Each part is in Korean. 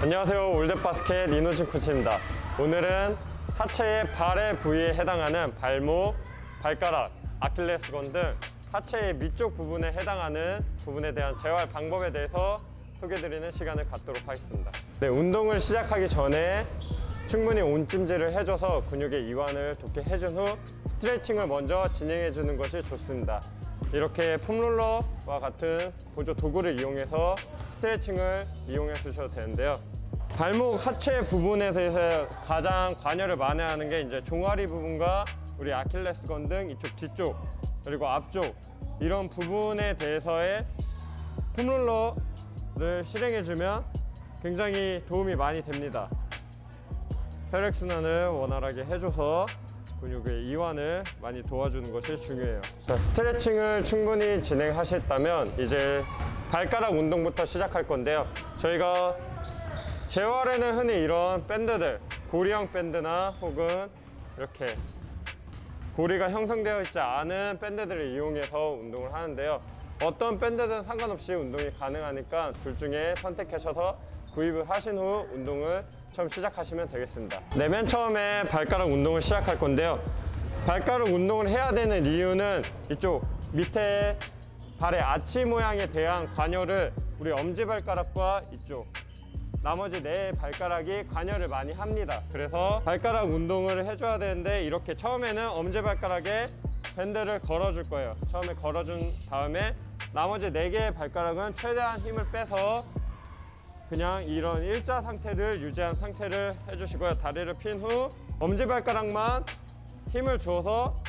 안녕하세요. 올댓바스켓 이노진 코치입니다. 오늘은 하체의 발의 부위에 해당하는 발목, 발가락, 아킬레스건 등 하체의 밑쪽 부분에 해당하는 부분에 대한 재활 방법에 대해서 소개드리는 시간을 갖도록 하겠습니다. 네, 운동을 시작하기 전에 충분히 온찜질을 해줘서 근육의 이완을 돕게 해준 후 스트레칭을 먼저 진행해 주는 것이 좋습니다. 이렇게 폼롤러와 같은 보조 도구를 이용해서 스트레칭을 이용해 주셔도 되는데요. 발목 하체 부분에서 가장 관여를 많이 하는 게 이제 종아리 부분과 우리 아킬레스건 등 이쪽 뒤쪽 그리고 앞쪽 이런 부분에 대해서의 폼롤러를 실행해 주면 굉장히 도움이 많이 됩니다. 혈액순환을 원활하게 해줘서 근육의 이완을 많이 도와주는 것이 중요해요. 자, 스트레칭을 충분히 진행하셨다면 이제 발가락 운동부터 시작할 건데요. 저희가 재활에는 흔히 이런 밴드들 고리형 밴드나 혹은 이렇게 고리가 형성되어 있지 않은 밴드들을 이용해서 운동을 하는데요. 어떤 밴드든 상관없이 운동이 가능하니까 둘 중에 선택하셔서 구입을 하신 후 운동을 처음 시작하시면 되겠습니다. 네, 맨 처음에 발가락 운동을 시작할 건데요. 발가락 운동을 해야 되는 이유는 이쪽 밑에 발의 아치 모양에 대한 관여를 우리 엄지발가락과 이쪽 나머지 네 발가락이 관여를 많이 합니다. 그래서 발가락 운동을 해줘야 되는데 이렇게 처음에는 엄지발가락에 밴드를 걸어줄 거예요. 처음에 걸어준 다음에 나머지 네 개의 발가락은 최대한 힘을 빼서 그냥 이런 일자 상태를 유지한 상태를 해주시고요. 다리를 핀 후 엄지발가락만 힘을 주어서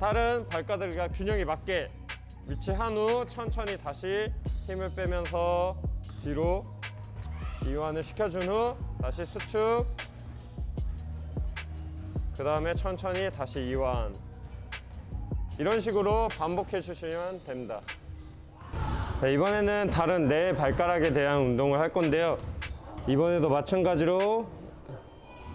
다른 발가락과 균형이 맞게 위치한 후 천천히 다시 힘을 빼면서 뒤로 이완을 시켜준 후 다시 수축. 그 다음에 천천히 다시 이완. 이런 식으로 반복해 주시면 됩니다 자, 이번에는 다른 네 발가락에 대한 운동을 할 건데요. 이번에도 마찬가지로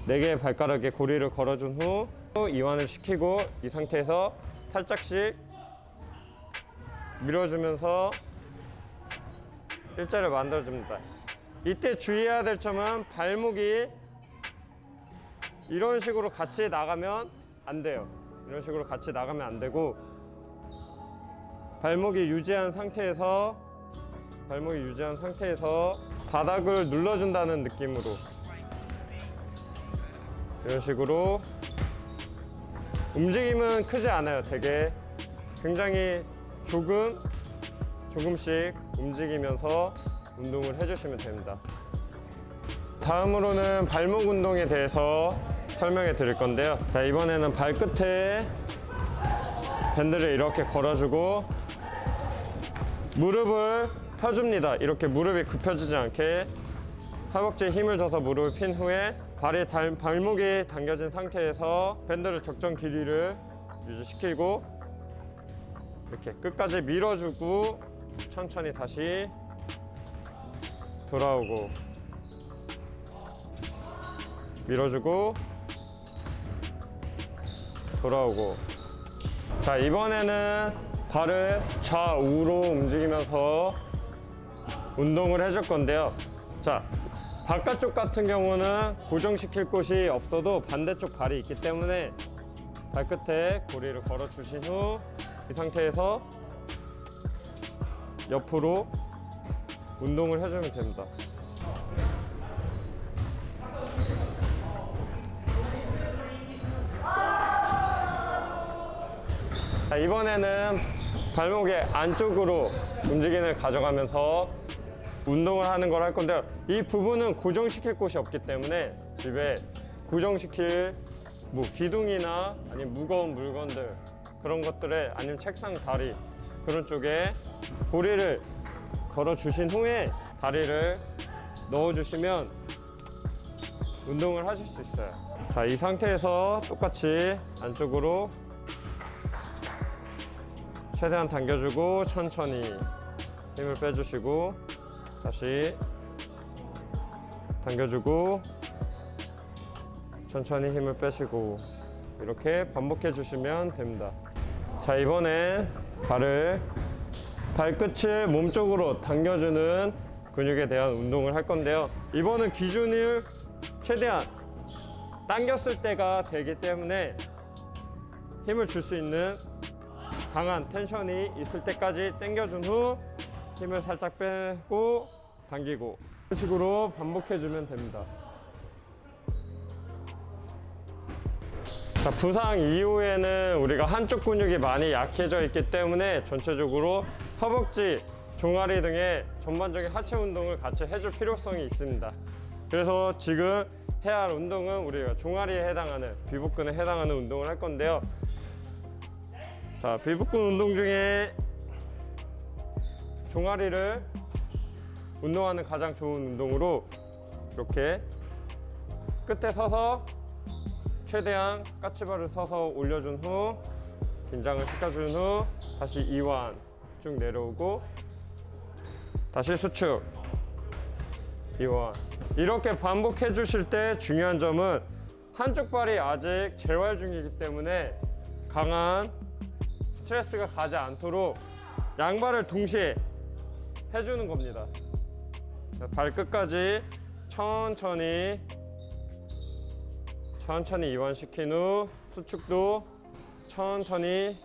네 개의 발가락에 고리를 걸어준 후 이완을 시키고 이 상태에서 살짝씩 밀어주면서 일자를 만들어줍니다. 이때 주의해야 될 점은 발목이 이런 식으로 같이 나가면 안 돼요. 이런 식으로 같이 나가면 안 되고 발목이 유지한 상태에서 발목이 유지한 상태에서 바닥을 눌러준다는 느낌으로. 이런 식으로 움직임은 크지 않아요 되게. 굉장히 조금 조금씩 움직이면서 운동을 해주시면 됩니다. 다음으로는 발목 운동에 대해서 설명해 드릴 건데요. 자 이번에는 발끝에 밴드를 이렇게 걸어주고 무릎을 펴줍니다. 이렇게 무릎이 굽혀지지 않게 허벅지에 힘을 줘서 무릎을 핀 후에 발이 달, 발목이 당겨진 상태에서 밴드를 적정 길이를 유지시키고 이렇게 끝까지 밀어주고 천천히 다시 돌아오고 밀어주고 돌아오고. 자 이번에는 발을 좌우로 움직이면서 운동을 해줄 건데요. 자 바깥쪽 같은 경우는 고정시킬 곳이 없어도 반대쪽 발이 있기 때문에 발끝에 고리를 걸어 주신 후 이 상태에서 옆으로 운동을 해주면 됩니다 자, 이번에는 발목의 안쪽으로 움직임을 가져가면서 운동을 하는 걸 할 건데요. 이 부분은 고정시킬 곳이 없기 때문에 집에 고정시킬 뭐 기둥이나 아니면 무거운 물건들 그런 것들에 아니면 책상 다리 그런 쪽에 고리를 걸어 주신 후에 다리를 넣어 주시면 운동을 하실 수 있어요. 자이 상태에서 똑같이 안쪽으로 최대한 당겨주고 천천히 힘을 빼주시고 다시 당겨주고 천천히 힘을 빼시고 이렇게 반복해 주시면 됩니다 자 이번엔 발을 발끝을 몸쪽으로 당겨주는 근육에 대한 운동을 할 건데요. 이번은 기준을 최대한 당겼을 때가 되기 때문에 힘을 줄 수 있는 강한 텐션이 있을 때까지 당겨준 후 힘을 살짝 빼고 당기고 이런 식으로 반복해주면 됩니다. 자, 부상 이후에는 우리가 한쪽 근육이 많이 약해져 있기 때문에 전체적으로 허벅지, 종아리 등의 전반적인 하체 운동을 같이 해줄 필요성이 있습니다. 그래서 지금 해야 할 운동은 우리가 종아리에 해당하는 비복근에 해당하는 운동을 할 건데요. 자, 비복근 운동 중에 종아리를 운동하는 가장 좋은 운동으로 이렇게 끝에 서서 최대한 까치발을 서서 올려준 후 긴장을 시켜준 후 다시 이완 쭉 내려오고 다시 수축 이완. 이렇게 반복해 주실 때 중요한 점은 한쪽 발이 아직 재활 중이기 때문에 강한 스트레스가 가지 않도록 양발을 동시에 해주는 겁니다 자, 발끝까지 천천히 천천히 이완시킨 후 수축도 천천히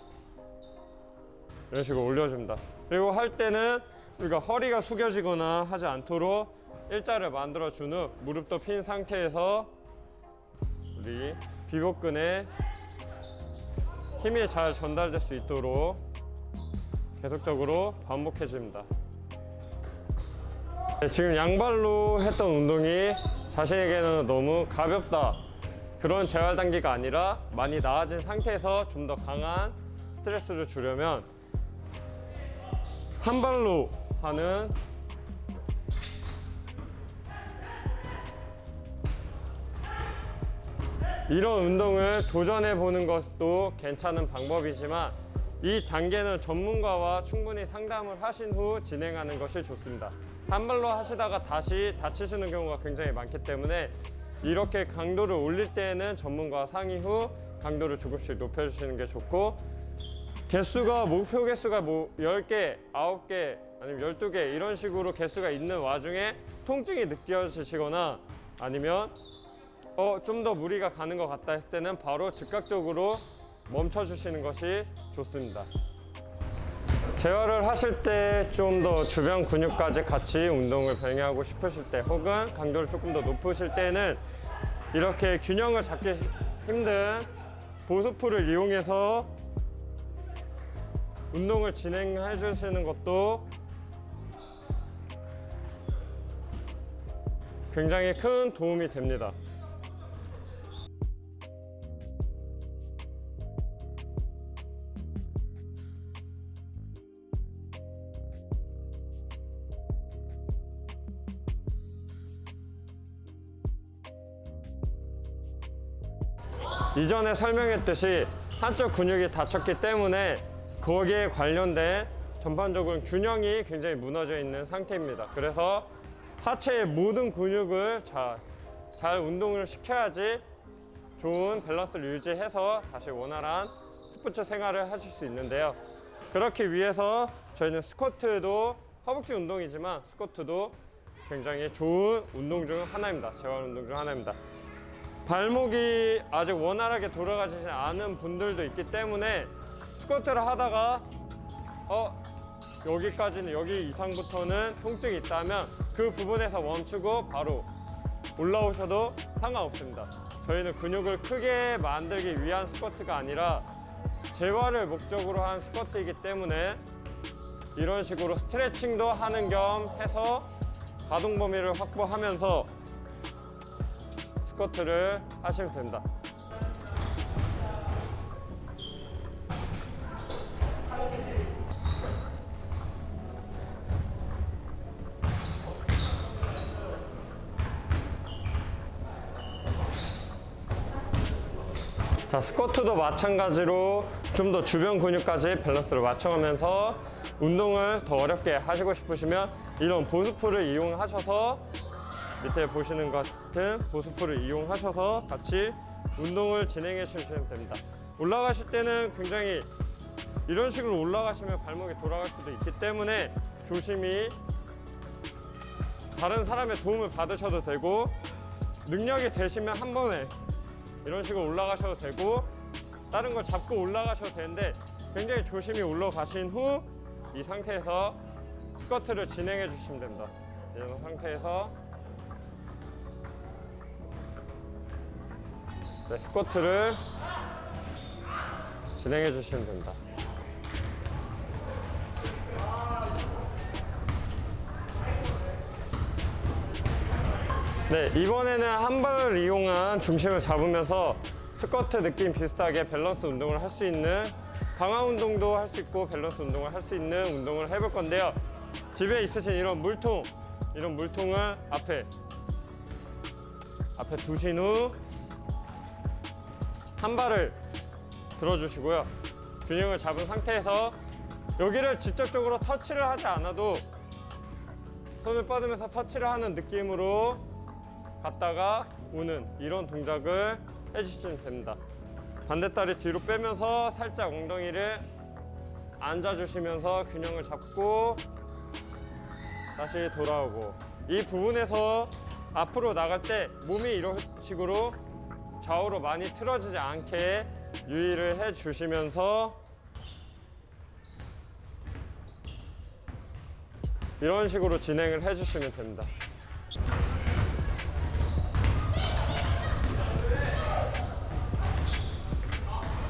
이런 식으로 올려줍니다. 그리고 할 때는 우리가 허리가 숙여지거나 하지 않도록 일자를 만들어 준 후 무릎도 핀 상태에서 우리 비복근에 힘이 잘 전달될 수 있도록 계속적으로 반복해 줍니다. 네, 지금 양발로 했던 운동이 자신에게는 너무 가볍다 그런 재활 단계가 아니라 많이 나아진 상태에서 좀 더 강한 스트레스를 주려면 한 발로 하는 이런 운동을 도전해 보는 것도 괜찮은 방법이지만 이 단계는 전문가와 충분히 상담을 하신 후 진행하는 것이 좋습니다. 한 발로 하시다가 다시 다치시는 경우가 굉장히 많기 때문에 이렇게 강도를 올릴 때에는 전문가와 상의 후 강도를 조금씩 높여주시는 게 좋고 개수가 목표 개수가 뭐 10개, 9개 아니면 12개 이런 식으로 개수가 있는 와중에 통증이 느껴지시거나 아니면 어, 좀 더 무리가 가는 것 같다 했을 때는 바로 즉각적으로 멈춰 주시는 것이 좋습니다. 재활을 하실 때 좀 더 주변 근육까지 같이 운동을 병행하고 싶으실 때 혹은 강도를 조금 더 높으실 때는 이렇게 균형을 잡기 힘든 보스풀을 이용해서 운동을 진행해 주시는 것도 굉장히 큰 도움이 됩니다. 이전에 설명했듯이 한쪽 근육이 다쳤기 때문에 거기에 관련된 전반적인 균형이 굉장히 무너져 있는 상태입니다. 그래서 하체의 모든 근육을 잘, 잘 운동을 시켜야지 좋은 밸런스를 유지해서 다시 원활한 스포츠 생활을 하실 수 있는데요. 그렇기 위해서 저희는 스쿼트도 허벅지 운동이지만 스쿼트도 굉장히 좋은 운동 중 하나입니다. 재활 운동 중 하나입니다. 발목이 아직 원활하게 돌아가지 않은 분들도 있기 때문에 스쿼트를 하다가 어 여기까지는 여기 이상부터는 통증이 있다면 그 부분에서 멈추고 바로 올라오셔도 상관없습니다. 저희는 근육을 크게 만들기 위한 스쿼트가 아니라 재활을 목적으로 한 스쿼트이기 때문에 이런 식으로 스트레칭도 하는 겸 해서 가동 범위를 확보하면서 스쿼트를 하시면 됩니다. 자, 스쿼트도 마찬가지로 좀 더 주변 근육까지 밸런스를 맞춰가면서 운동을 더 어렵게 하시고 싶으시면 이런 보스풀을 이용하셔서 밑에 보시는 것 같은 보스풀을 이용하셔서 같이 운동을 진행해 주시면 됩니다. 올라가실 때는 굉장히 이런 식으로 올라가시면 발목이 돌아갈 수도 있기 때문에 조심히 다른 사람의 도움을 받으셔도 되고 능력이 되시면 한 번에 이런 식으로 올라가셔도 되고 다른 걸 잡고 올라가셔도 되는데 굉장히 조심히 올라가신 후 이 상태에서 스쿼트를 진행해 주시면 됩니다. 이런 상태에서 네, 스쿼트를 진행해 주시면 됩니다. 네, 이번에는 한 발을 이용한 중심을 잡으면서 스쿼트 느낌 비슷하게 밸런스 운동을 할 수 있는 강화 운동도 할 수 있고 밸런스 운동을 할 수 있는 운동을 해볼 건데요. 집에 있으신 이런 물통, 이런 물통을 앞에 앞에 두신 후 한 발을 들어주시고요. 균형을 잡은 상태에서 여기를 직접적으로 터치를 하지 않아도 손을 뻗으면서 터치를 하는 느낌으로 갔다가 오는 이런 동작을 해주시면 됩니다. 반대다리 뒤로 빼면서 살짝 엉덩이를 앉아주시면서 균형을 잡고 다시 돌아오고 이 부분에서 앞으로 나갈 때 몸이 이런 식으로 좌우로 많이 틀어지지 않게 유의를 해주시면서 이런 식으로 진행을 해주시면 됩니다.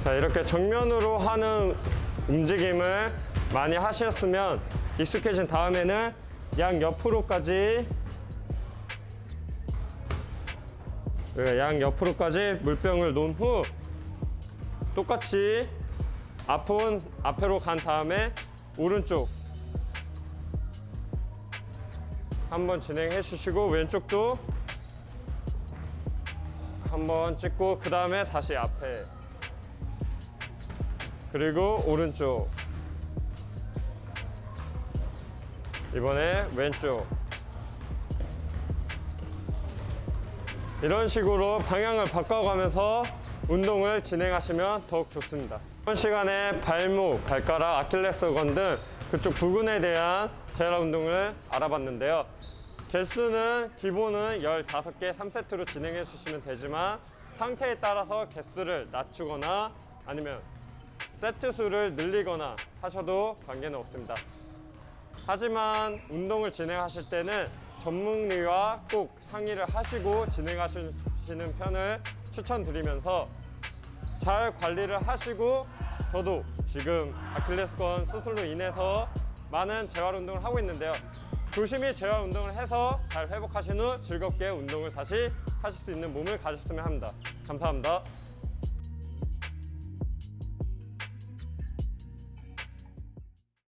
자, 이렇게 정면으로 하는 움직임을 많이 하셨으면 익숙해진 다음에는 양 옆으로까지 양 옆으로까지 물병을 놓은 후 똑같이 앞은 앞으로 간 다음에 오른쪽 한번 진행해 주시고 왼쪽도 한번 찍고 그 다음에 다시 앞에. 그리고 오른쪽. 이번에 왼쪽 이런 식으로 방향을 바꿔가면서 운동을 진행하시면 더욱 좋습니다 이번 시간에 발목, 발가락, 아킬레스건 등 그쪽 부근에 대한 재활 운동을 알아봤는데요 개수는 기본은 15개 3세트로 진행해 주시면 되지만 상태에 따라서 개수를 낮추거나 아니면 세트 수를 늘리거나 하셔도 관계는 없습니다. 하지만 운동을 진행하실 때는 전문의와 꼭 상의를 하시고 진행하시는 편을 추천드리면서 잘 관리를 하시고 저도 지금 아킬레스건 수술로 인해서 많은 재활 운동을 하고 있는데요. 조심히 재활 운동을 해서 잘 회복하신 후 즐겁게 운동을 다시 하실 수 있는 몸을 가졌으면 합니다. 감사합니다.